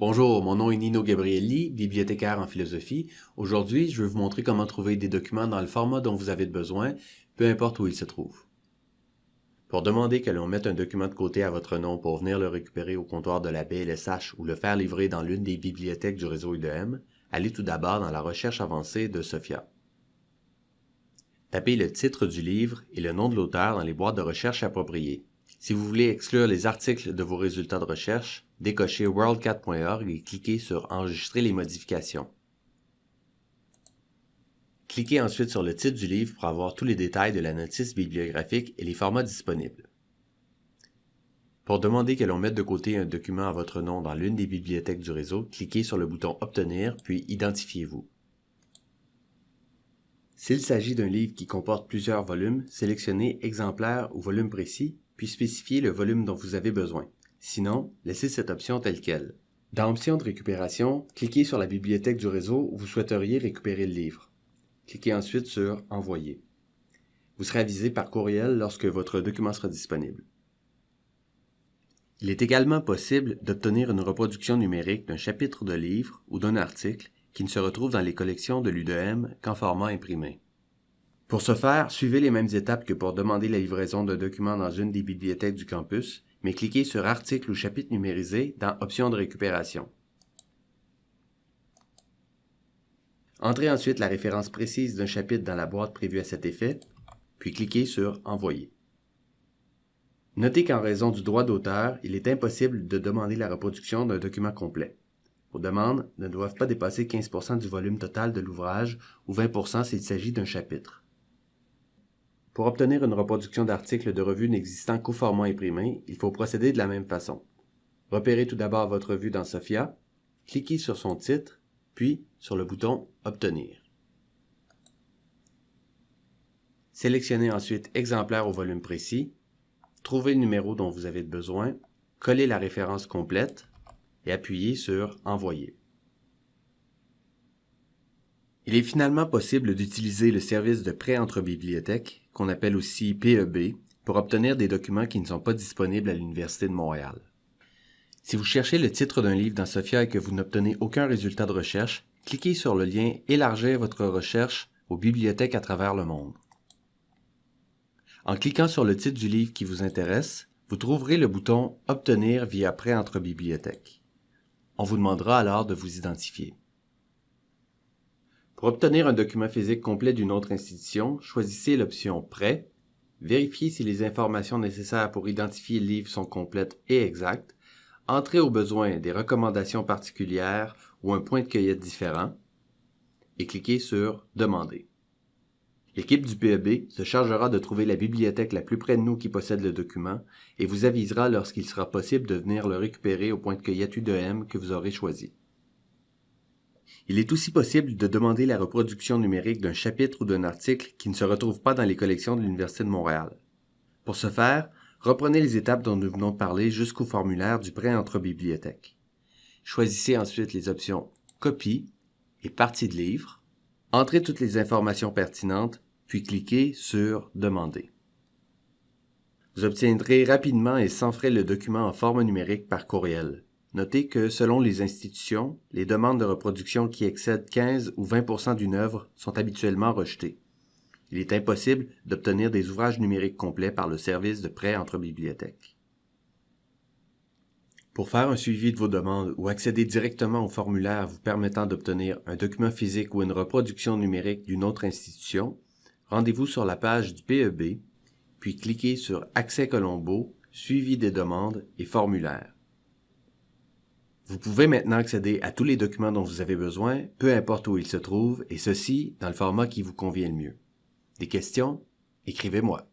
Bonjour, mon nom est Nino Gabrielli, bibliothécaire en philosophie. Aujourd'hui, je vais vous montrer comment trouver des documents dans le format dont vous avez besoin, peu importe où ils se trouvent. Pour demander que l'on mette un document de côté à votre nom pour venir le récupérer au comptoir de la BLSH ou le faire livrer dans l'une des bibliothèques du réseau IDM, allez tout d'abord dans la recherche avancée de SOFIA. Tapez le titre du livre et le nom de l'auteur dans les boîtes de recherche appropriées. Si vous voulez exclure les articles de vos résultats de recherche, décochez worldcat.org et cliquez sur Enregistrer les modifications. Cliquez ensuite sur le titre du livre pour avoir tous les détails de la notice bibliographique et les formats disponibles. Pour demander que l'on mette de côté un document à votre nom dans l'une des bibliothèques du réseau, cliquez sur le bouton Obtenir, puis Identifiez-vous. S'il s'agit d'un livre qui comporte plusieurs volumes, sélectionnez Exemplaire ou volume précis, puis spécifiez le volume dont vous avez besoin. Sinon, laissez cette option telle qu'elle. Dans Options de récupération, cliquez sur la bibliothèque du réseau où vous souhaiteriez récupérer le livre. Cliquez ensuite sur Envoyer. Vous serez avisé par courriel lorsque votre document sera disponible. Il est également possible d'obtenir une reproduction numérique d'un chapitre de livre ou d'un article qui ne se retrouve dans les collections de l'UDM qu'en format imprimé. Pour ce faire, suivez les mêmes étapes que pour demander la livraison d'un document dans une des bibliothèques du campus, mais cliquez sur Article ou chapitre numérisé dans Options de récupération. Entrez ensuite la référence précise d'un chapitre dans la boîte prévue à cet effet, puis cliquez sur Envoyer. Notez qu'en raison du droit d'auteur, il est impossible de demander la reproduction d'un document complet. Vos demandes ne doivent pas dépasser 15% du volume total de l'ouvrage ou 20% s'il s'agit d'un chapitre. Pour obtenir une reproduction d'articles de revue n'existant qu'au format imprimé, il faut procéder de la même façon. Repérez tout d'abord votre revue dans SOFIA, cliquez sur son titre, puis sur le bouton Obtenir. Sélectionnez ensuite Exemplaire au volume précis, trouvez le numéro dont vous avez besoin, collez la référence complète, et appuyez sur Envoyer. Il est finalement possible d'utiliser le service de prêt entre bibliothèques, qu'on appelle aussi PEB, pour obtenir des documents qui ne sont pas disponibles à l'Université de Montréal. Si vous cherchez le titre d'un livre dans Sophia et que vous n'obtenez aucun résultat de recherche, cliquez sur le lien Élargir votre recherche aux bibliothèques à travers le monde. En cliquant sur le titre du livre qui vous intéresse, vous trouverez le bouton Obtenir via prêt entre bibliothèques. On vous demandera alors de vous identifier. Pour obtenir un document physique complet d'une autre institution, choisissez l'option Prêt, vérifiez si les informations nécessaires pour identifier le livre sont complètes et exactes, entrez au besoin des recommandations particulières ou un point de cueillette différent, et cliquez sur Demander. L'équipe du PEB se chargera de trouver la bibliothèque la plus près de nous qui possède le document et vous avisera lorsqu'il sera possible de venir le récupérer au point de cueillette U2M que vous aurez choisi. Il est aussi possible de demander la reproduction numérique d'un chapitre ou d'un article qui ne se retrouve pas dans les collections de l'Université de Montréal. Pour ce faire, reprenez les étapes dont nous venons de parler jusqu'au formulaire du prêt entre bibliothèques. Choisissez ensuite les options Copie et Partie de livre. Entrez toutes les informations pertinentes puis cliquez sur Demander. Vous obtiendrez rapidement et sans frais le document en forme numérique par courriel. Notez que selon les institutions, les demandes de reproduction qui excèdent 15 ou 20% d'une œuvre sont habituellement rejetées. Il est impossible d'obtenir des ouvrages numériques complets par le service de prêt entre bibliothèques. Pour faire un suivi de vos demandes ou accéder directement au formulaire vous permettant d'obtenir un document physique ou une reproduction numérique d'une autre institution, rendez-vous sur la page du PEB, puis cliquez sur Accès Colombo, Suivi des demandes et Formulaire. Vous pouvez maintenant accéder à tous les documents dont vous avez besoin, peu importe où ils se trouvent, et ceci dans le format qui vous convient le mieux. Des questions? Écrivez-moi.